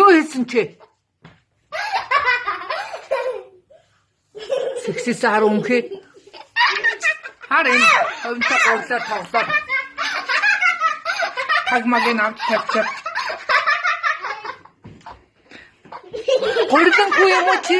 Юу хийсэн чи? Сексис хараа үнхээ. Хар энэ хөвнтэй гурлаа тоглоо. Тагмагийн авч тавьчих. Гурдан хүү юм уу чи?